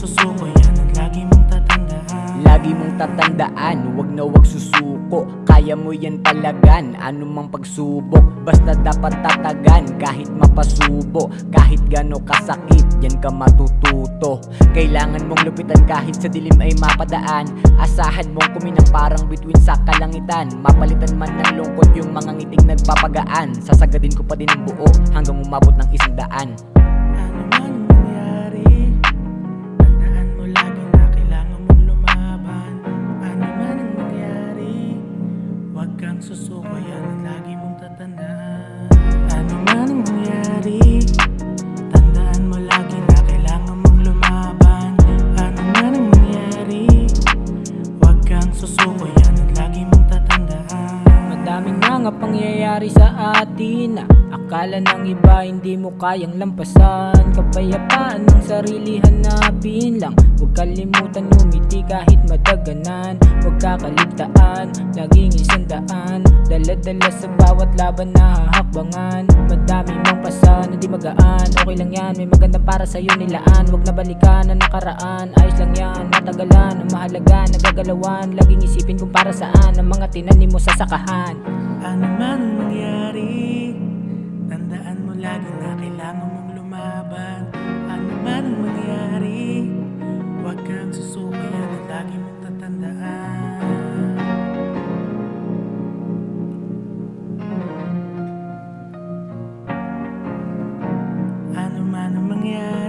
susuko Yan ang lagi mong tatandaan. Lagi mong tatandaan Huwag na huwag susuko. Kaya mo yan talagan Ano mang pagsubok. Basta dapat tatagan Kahit mapasubo. Kahit gano kasakit Yan ka matututo. Kailangan mong lupitan Kahit sa dilim ay mapadaan. Asahan mong kuminang parang between sa kalangitan. Mapalitan man ng lungkot Yung mga ngiting nagpapagaan. Sasagadin ko pa din ang buo Hanggang umabot ng isang daan. Ano man susuko yan ang lagi mong tatandaan. Madaming mga pangyayari sa atin Akala ng iba hindi mo kayang lampasan. Kapayapaan ng sarili hanapin lang. Huwag kalimutan umiti kahit madaganan Huwag kakaligtaan, laging isang daan. Dala-dala sa bawat laban na hahakbangan Madami mang pasa na di magaan. Okay lang yan, may magandang para sa'yo nilaan. Huwag na balikan ang nakaraan Ayos lang yan, matagalan Ang mahalaga, nagagalawan. Laging isipin kung para saan Ang mga tinanim mo sa sakahan. Ano man ang Tandaan mo lagi na kailangan mong lumaban. Ano man ang mangyari Huwag kang susuko yan lagi mong tatandaan Ano man ang mangyari